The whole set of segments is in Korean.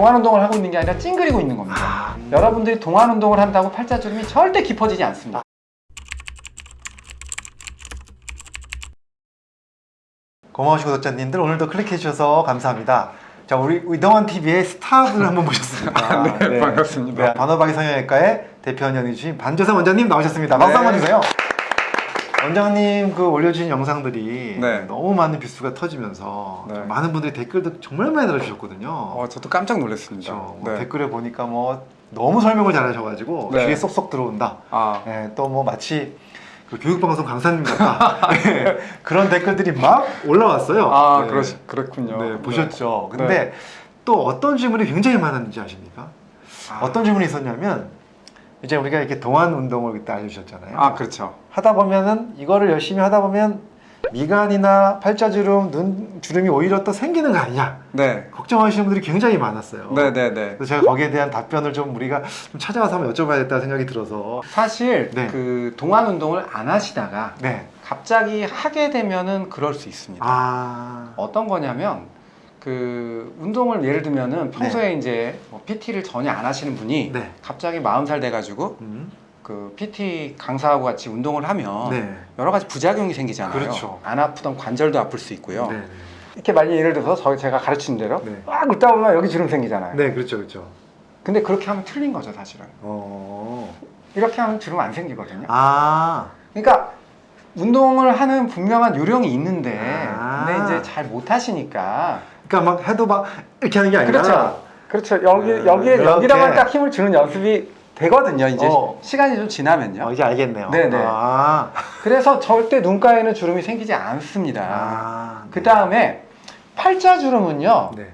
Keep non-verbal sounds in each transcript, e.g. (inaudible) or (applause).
동안 운동을 하고 있는 게 아니라 찡그리고 있는 겁니다. 아, 여러분들이 동안 운동을 한다고 팔자주름이 절대 깊어지지 않습니다. 고마우신 구독자님들 오늘도 클릭해 주셔서 감사합니다. 자 우리 이동환 TV의 스타분을 한번 모셨습니다. 네, 반갑습니다. 네, 반어박이 성형외과의 대표 원장이신 반조선 원장님 나오셨습니다. 박수 한번 네. 주세요. 원장님 그 올려주신 영상들이 네. 너무 많은 뷰수가 터지면서 네. 많은 분들이 댓글도 정말 많이 달아주셨거든요. 어, 저도 깜짝 놀랐습니다. 그렇죠. 뭐 네. 댓글에 보니까 뭐 너무 설명을 잘하셔가지고 네. 귀에 쏙쏙 들어온다. 아, 네, 또뭐 마치 그 교육방송 강사님 같다. 네, (laughs) 그런 댓글들이 막 올라왔어요. 아 네. 그러, 그렇군요. 네, 보셨죠. 네. 근데 또 어떤 질문이 굉장히 많았는지 아십니까? 아. 어떤 질문이 있었냐면 이제 우리가 이렇게 동안 운동을 그때 알려주셨잖아요. 아 그렇죠. 하다 보면은 이거를 열심히 하다 보면 미간이나 팔자주름, 눈 주름이 오히려 또 생기는 거 아니냐 네. 걱정하시는 분들이 굉장히 많았어요. 네네네. 그래서 제가 거기에 대한 답변을 좀 우리가 좀 찾아와서 한번 여쭤봐야겠다 생각이 들어서 사실 네. 그 동안 운동을 안 하시다가 네. 갑자기 하게 되면은 그럴 수 있습니다. 아, 어떤 거냐면 그 운동을 예를 들면은 평소에 이제 뭐 PT를 전혀 안 하시는 분이 네. 갑자기 40살 돼가지고 음, 그 PT 강사하고 같이 운동을 하면 네. 여러 가지 부작용이 생기잖아요. 그렇죠. 안 아프던 관절도 아플 수 있고요. 네, 이렇게 만약 예를 들어서 저 제가 가르친 대로 네. 막 긁다 보면 여기 주름 생기잖아요. 네, 그렇죠, 그렇죠. 근데 그렇게 하면 틀린 거죠, 사실은. 어, 이렇게 하면 주름 안 생기거든요. 아, 그러니까 운동을 하는 분명한 요령이 있는데 아. 근데 이제 잘 못 하시니까 그러니까 막 해도 막 이렇게 하는 게 아니라 그렇죠. 그렇죠. 여기 네, 여기에 이렇게. 여기다만 딱 힘을 주는 연습이 되거든요. 이제 어. 시간이 좀 지나면요. 어, 이제 알겠네요. 네네. 아, 그래서 절대 눈가에는 주름이 생기지 않습니다. 아, 그 다음에 팔자주름은요. 네.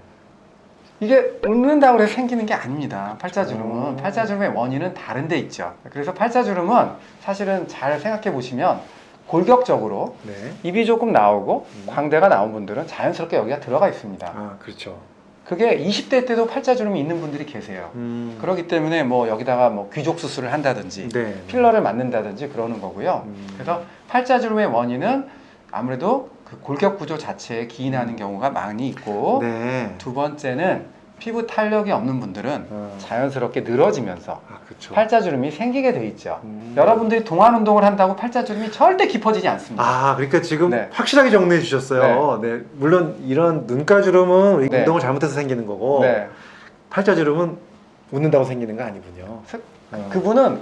이게 웃는다고 해서 생기는 게 아닙니다. 팔자주름은 오. 팔자주름의 원인은 다른 데 있죠. 그래서 팔자주름은 사실은 잘 생각해 보시면 골격적으로 네. 입이 조금 나오고 음. 광대가 나온 분들은 자연스럽게 여기가 들어가 있습니다. 아, 그렇죠. 그게 20대 때도 팔자주름이 있는 분들이 계세요. 음, 그렇기 때문에 뭐 여기다가 뭐 귀족 수술을 한다든지 네. 필러를 맞는다든지 그러는 거고요. 음. 그래서 팔자주름의 원인은 아무래도 그 골격 구조 자체에 기인하는 경우가 많이 있고 네. 두 번째는 피부 탄력이 없는 분들은 어. 자연스럽게 늘어지면서 아. 팔자주름이 생기게 돼 있죠. 음. 여러분들이 동안 운동을 한다고 팔자주름이 절대 깊어지지 않습니다. 아, 그러니까 지금 네. 확실하게 정리해 주셨어요. 네. 물론 이런 눈가주름은 네. 운동을 잘못해서 생기는 거고 네. 팔자주름은 웃는다고 생기는 거 아니군요. 스- 어. 그분은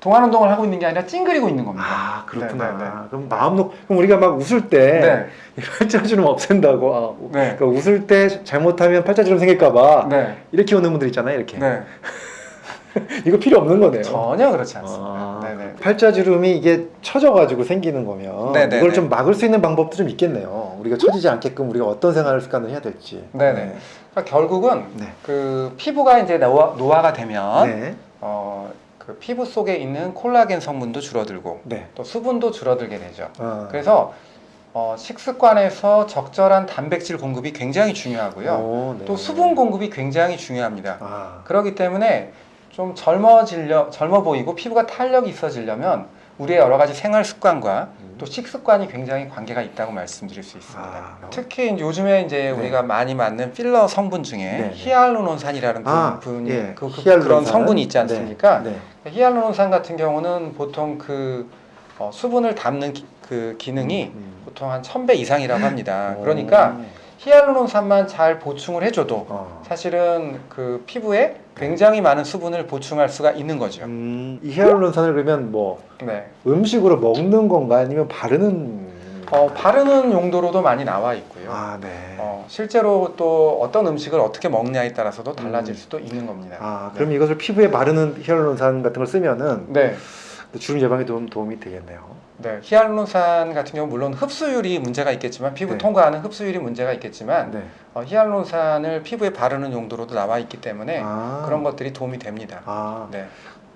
동안 운동을 하고 있는 게 아니라 찡그리고 있는 겁니다. 아, 그렇구나. 네, 네, 네. 그럼 마음 놓고 그럼 우리가 막 웃을 때 네. (laughs) 이 팔자주름 없앤다고 아, 네. 그러니까 웃을 때 잘못하면 팔자주름 생길까 봐 네. 이렇게 웃는 분들 있잖아요. 이렇게. 네. (laughs) 이거 필요 없는 거네요. 전혀 그렇지 않습니다. 아, 네네. 팔자주름이 이게 처져가지고 생기는 거면 네네네. 이걸 좀 막을 수 있는 방법도 좀 있겠네요. 우리가 처지지 않게끔 우리가 어떤 생활 습관을 해야 될지. 네네. 그러니까 결국은 네. 그 피부가 이제 노화, 노화가 되면 네. 어, 그 피부 속에 있는 콜라겐 성분도 줄어들고 네. 또 수분도 줄어들게 되죠. 어. 그래서 어, 식습관에서 적절한 단백질 공급이 굉장히 중요하고요. 오, 네. 또 수분 공급이 굉장히 중요합니다. 아, 그렇기 때문에 좀 젊어지려 젊어 보이고 피부가 탄력이 있어지려면 우리의 여러 가지 생활 습관과 음. 또 식습관이 굉장히 관계가 있다고 말씀드릴 수 있습니다. 아. 특히 이제 요즘에 이제 네. 우리가 많이 맞는 필러 성분 중에 네. 히알루론산이라는 분, 아, 분이 예. 그, 그. 그 런 성분이 있지 않습니까? 네. 네. 히알루론산 같은 경우는 보통 그 어, 수분을 담는 기, 그 기능이 음. 보통 한 1000배 이상이라고 합니다. 오. 그러니까 히알루론산만 잘 보충을 해줘도 어. 사실은 그 피부에 굉장히 많은 수분을 보충할 수가 있는 거죠. 음, 이 히알루론산을 그러면 뭐 네. 음식으로 먹는 건가 아니면 바르는 어, 바르는 용도로도 많이 나와 있고요. 아, 네. 어, 실제로 또 어떤 음식을 어떻게 먹냐에 따라서도 달라질 음. 수도 있는 겁니다. 아, 그럼 이것을 피부에 바르는 히알루론산 같은 걸 쓰면은 네. 주름 예방에 도움, 도움이 되겠네요. 네. 히알루론산 같은 경우 물론 흡수율이 문제가 있겠지만 피부 네. 통과하는 흡수율이 문제가 있겠지만 네. 어, 히알루론산을 피부에 바르는 용도로도 나와 있기 때문에 아. 그런 것들이 도움이 됩니다. 아, 네.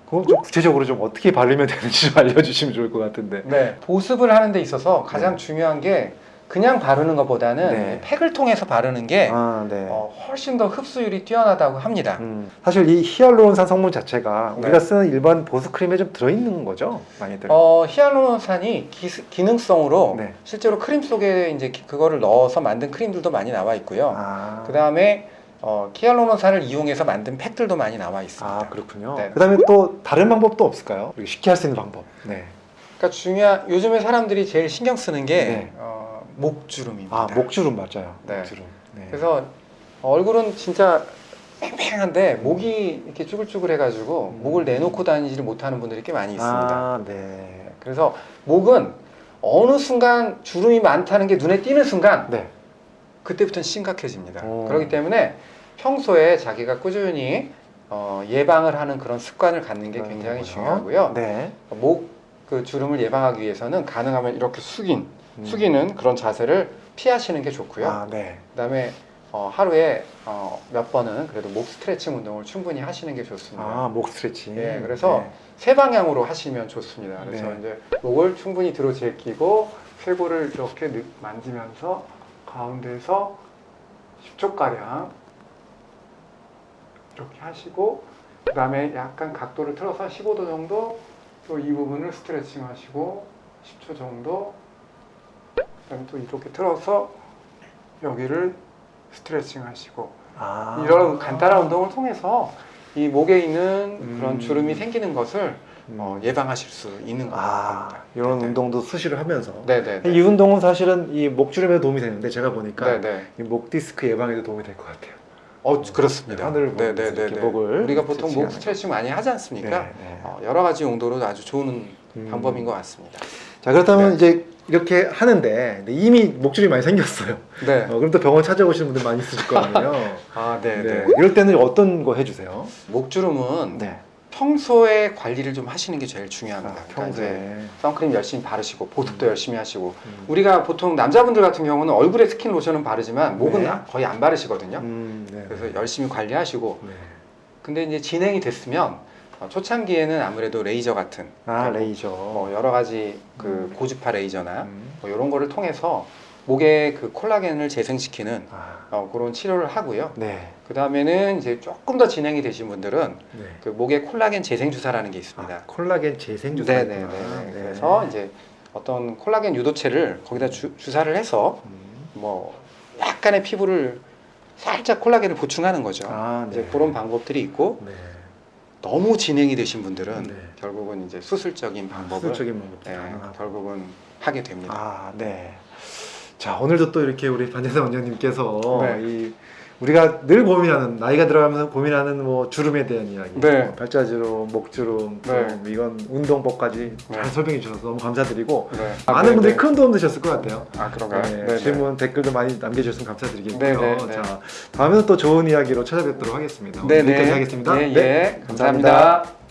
그럼 좀 구체적으로 좀 어떻게 바르면 되는지 좀 알려주시면 좋을 것 같은데. 네. 보습을 하는 데 있어서 가장 네. 중요한 게 그냥 바르는 것보다는 네. 팩을 통해서 바르는 게 아, 네. 어, 훨씬 더 흡수율이 뛰어나다고 합니다. 음, 사실 이 히알루론산 성분 자체가 네. 우리가 쓰는 일반 보습 크림에 좀 들어있는 거죠, 많이들. 어, 히알루론산이 기, 능성으로 네. 실제로 크림 속에 이제 기- 그거를 넣어서 만든 크림들도 많이 나와 있고요. 아, 그 다음에 어, 히알루론산을 이용해서 만든 팩들도 많이 나와 있습니다. 아 그렇군요. 네. 그다음에 또 다른 방법도 없을까요? 쉽게 할 수 있는 방법. 네. 그러니까 중요한 요즘에 사람들이 제일 신경 쓰는 게 네. 어, 목주름입니다. 아 목주름 맞아요. 네. 목주름. 네. 그래서 얼굴은 진짜 팽팽한데 목이 이렇게 쭈글쭈글해가지고 음. 목을 내놓고 다니지를 못하는 분들이 꽤 많이 있습니다. 아 네. 그래서 목은 어느 순간 주름이 많다는 게 눈에 띄는 순간 네. 그때부터는 심각해집니다. 오. 그렇기 때문에 평소에 자기가 꾸준히 어, 예방을 하는 그런 습관을 갖는 게 굉장히 그렇군요. 중요하고요. 네. 목 그 주름을 예방하기 위해서는 가능하면 이렇게 숙인, 음. 숙이는 그런 자세를 피하시는 게 좋고요. 아 네. 그다음에 어, 하루에 어, 몇 번은 그래도 목 스트레칭 운동을 충분히 하시는 게 좋습니다. 아 목 스트레칭. 예, 그래서 세 방향으로 하시면 좋습니다. 그래서 네. 이제 목을 충분히 들어 제끼고 쇄골을 이렇게 느- 만지면서 가운데서 10초 가량 이렇게 하시고 그 다음에 약간 각도를 틀어서 15도 정도 또 이 부분을 스트레칭 하시고 10초 정도 그다음에 또 이렇게 틀어서 여기를 스트레칭 하시고 아. 이런 간단한 운동을 통해서 이 목에 있는 음. 그런 주름이 생기는 것을 음. 어, 예방하실 수 있는 아 겁니다. 이런 네. 운동도 수시로 하면서. 네네. 이 운동은 사실은 이 목주름에 도움이 되는데 제가 보니까 네네. 이목 디스크 예방에도 도움이 될 것 같아요. 어 그렇습니다. 하늘을 네네네. 목을 우리가 보통 목 스트레칭 많이 하지 않습니까? 네, 네. 어, 여러 가지 용도로 아주 좋은 음. 방법인 것 같습니다. 자 그렇다면 네. 이제 이렇게 하는데 이미 목줄이 많이 생겼어요. 네. 어, 그럼 또 병원 찾아오시는 분들 많이 있으실 거 아니에요. (laughs) 아 네네. 네. 이럴 때는 어떤 거 해주세요? 목주름은 네. 평소에 관리를 좀 하시는 게 제일 중요합니다. 아, 그러니까 평소에. 선크림 열심히 바르시고 보습도 음. 열심히 하시고 음. 우리가 보통 남자분들 같은 경우는 얼굴에 스킨 로션은 바르지만 목은 네. 거의 안 바르시거든요. 음, 네. 그래서 열심히 관리하시고 네. 근데 이제 진행이 됐으면 어, 초창기에는 아무래도 레이저 같은 아 레이저. 뭐 여러 가지 그 음. 고주파 레이저나 음. 뭐 이런 거를 통해서 목에 그 콜라겐을 재생시키는 아, 어, 그런 치료를 하고요. 네. 그 다음에는 이제 조금 더 진행이 되신 분들은 네. 그 목에 콜라겐 재생 주사라는 게 있습니다. 아, 콜라겐 재생 주사. 네네네. 그래서 이제 어떤 콜라겐 유도체를 거기다 주, 주사를 해서 음. 뭐 약간의 피부를 살짝 콜라겐을 보충하는 거죠. 아, 네. 이제 그런 방법들이 있고 네. 너무 진행이 되신 분들은 네. 결국은 이제 수술적인 방법을 수적인 방법도 네, 가능하고. 결국은 하게 됩니다. 아, 네. 자, 오늘도 또 이렇게 우리 반재상 원장님께서 네. 이 우리가 늘 고민하는 나이가 들어가면서 고민하는 뭐 주름에 대한 이야기, 네. 뭐 발자주름, 목주름, 네. 또 이건 운동법까지 잘 네. 설명해 주셔서 너무 감사드리고 네. 많은 네, 분들이 네. 큰 도움 되셨을 것 같아요. 아 그런가요? 질문 댓글도 많이 남겨주셨으면 감사드리겠고요. 자, 다음에는 또 좋은 이야기로 찾아뵙도록 하겠습니다. 오늘 네, 네. 여기까지 하겠습니다. 네, 네, 예. 감사합니다.